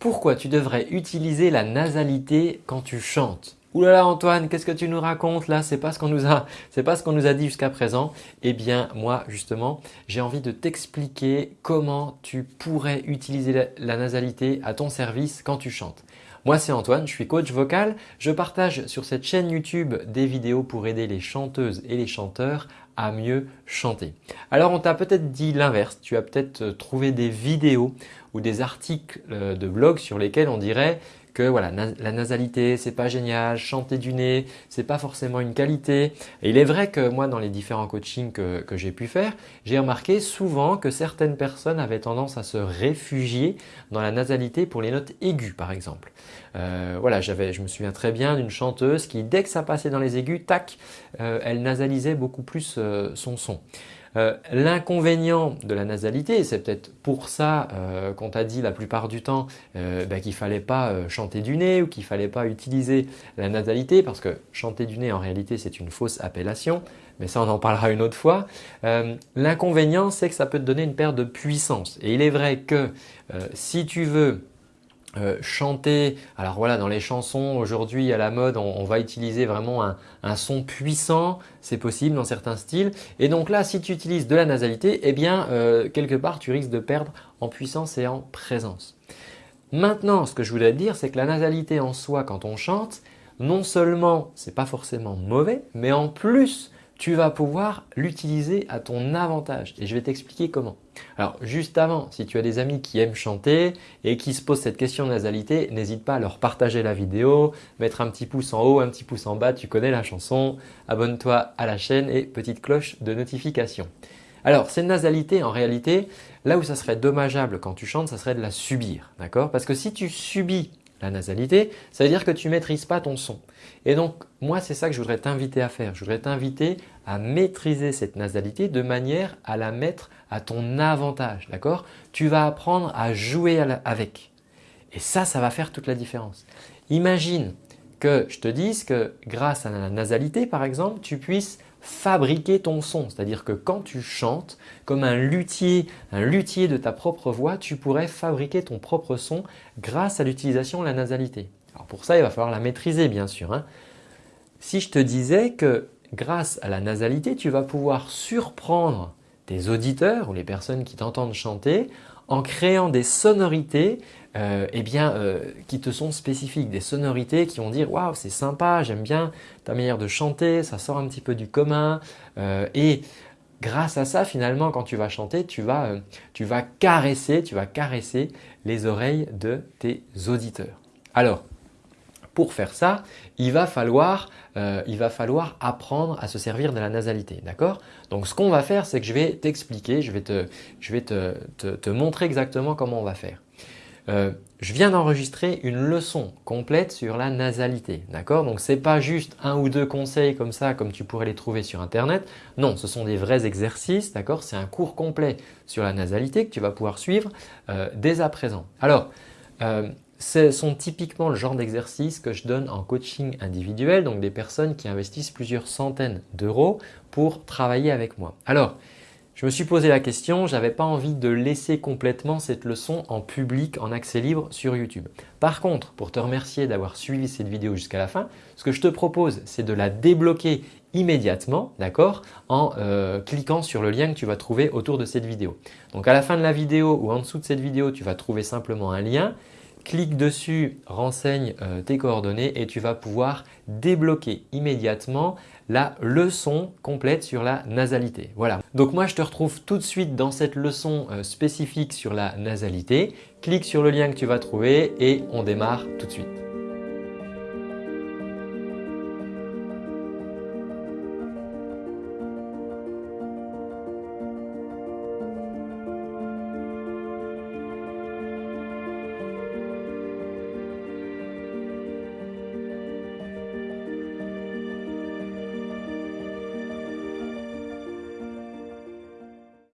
Pourquoi tu devrais utiliser la nasalité quand tu chantes? Ouh là Antoine, qu'est-ce que tu nous racontes là? C'est pas ce qu'on nous a, c'est pas ce qu'on nous a dit jusqu'à présent. Eh bien moi justement, j'ai envie de t'expliquer comment tu pourrais utiliser la nasalité à ton service quand tu chantes. Moi c'est Antoine, je suis coach vocal. Je partage sur cette chaîne YouTube des vidéos pour aider les chanteuses et les chanteurs à mieux chanter. Alors on t'a peut-être dit l'inverse, tu as peut-être trouvé des vidéos ou des articles euh, de blog sur lesquels on dirait que voilà, la nasalité c'est pas génial, chanter du nez c'est pas forcément une qualité. Et il est vrai que moi dans les différents coachings que, j'ai pu faire, j'ai remarqué souvent que certaines personnes avaient tendance à se réfugier dans la nasalité pour les notes aiguës par exemple. Euh, voilà, je me souviens très bien d'une chanteuse qui dès que ça passait dans les aigus, tac, euh, elle nasalisait beaucoup plus euh, son son. Euh, l'inconvénient de la nasalité, c'est peut-être pour ça euh, qu'on t'a dit la plupart du temps euh, bah, qu'il ne fallait pas chanter du nez ou qu'il ne fallait pas utiliser la nasalité parce que chanter du nez en réalité c'est une fausse appellation mais ça on en parlera une autre fois. L'inconvénient c'est que ça peut te donner une perte de puissance et il est vrai que si tu veux euh, chanter, alors voilà dans les chansons aujourd'hui à la mode on, va utiliser vraiment un, son puissant, c'est possible dans certains styles et donc là si tu utilises de la nasalité eh bien euh, quelque part tu risques de perdre en puissance et en présence. Maintenant ce que je voudrais te dire c'est que la nasalité en soi quand on chante non seulement c'est pas forcément mauvais mais en plus tu vas pouvoir l'utiliser à ton avantage et je vais t'expliquer comment. Alors juste avant, si tu as des amis qui aiment chanter et qui se posent cette question de nasalité, n'hésite pas à leur partager la vidéo, mettre un petit pouce en haut, un petit pouce en bas, tu connais la chanson, abonne-toi à la chaîne et petite cloche de notification. Alors cette nasalité en réalité, là où ça serait dommageable quand tu chantes, ça serait de la subir, d'accord? Parce que si tu subis la nasalité, ça veut dire que tu ne maîtrises pas ton son. Et donc moi c'est ça que je voudrais t'inviter à faire. Je voudrais t'inviter à maîtriser cette nasalité de manière à la mettre à ton avantage. D'accord? Tu vas apprendre à jouer avec. Et ça, ça va faire toute la différence. Imagine que je te dise que grâce à la nasalité par exemple, tu puisses fabriquer ton son. C'est-à-dire que quand tu chantes, comme un luthier, un luthier de ta propre voix, tu pourrais fabriquer ton propre son grâce à l'utilisation de la nasalité. Alors pour ça, il va falloir la maîtriser bien sûr. Hein. Si je te disais que grâce à la nasalité, tu vas pouvoir surprendre tes auditeurs ou les personnes qui t'entendent chanter en créant des sonorités euh, eh bien, euh, qui te sont spécifiques, des sonorités qui vont dire « waouh c'est sympa, j'aime bien ta manière de chanter, ça sort un petit peu du commun euh, et grâce à ça finalement quand tu vas chanter tu vas, tu vas caresser, tu vas caresser les oreilles de tes auditeurs. Alors pour faire ça, il va falloir, euh, il va falloir apprendre à se servir de la nasalité. D'accord? Donc ce qu'on va faire, c'est que je vais t'expliquer, je vais, te, je vais te, montrer exactement comment on va faire. Euh, je viens d'enregistrer une leçon complète sur la nasalité. D'accord? Donc ce n'est pas juste un ou deux conseils comme ça comme tu pourrais les trouver sur internet. Non, ce sont des vrais exercices. D'accord? C'est un cours complet sur la nasalité que tu vas pouvoir suivre euh, dès à présent. Alors, ce sont typiquement le genre d'exercice que je donne en coaching individuel, donc des personnes qui investissent plusieurs centaines d'euros pour travailler avec moi. Alors, je me suis posé la question, je n'avais pas envie de laisser complètement cette leçon en public, en accès libre sur YouTube. Par contre, pour te remercier d'avoir suivi cette vidéo jusqu'à la fin, ce que je te propose, c'est de la débloquer immédiatement, d'accord, en euh, cliquant sur le lien que tu vas trouver autour de cette vidéo. Donc à la fin de la vidéo ou en dessous de cette vidéo, tu vas trouver simplement un lien Clique dessus, renseigne euh, tes coordonnées et tu vas pouvoir débloquer immédiatement la leçon complète sur la nasalité. Voilà. Donc moi je te retrouve tout de suite dans cette leçon euh, spécifique sur la nasalité. Clique sur le lien que tu vas trouver et on démarre tout de suite.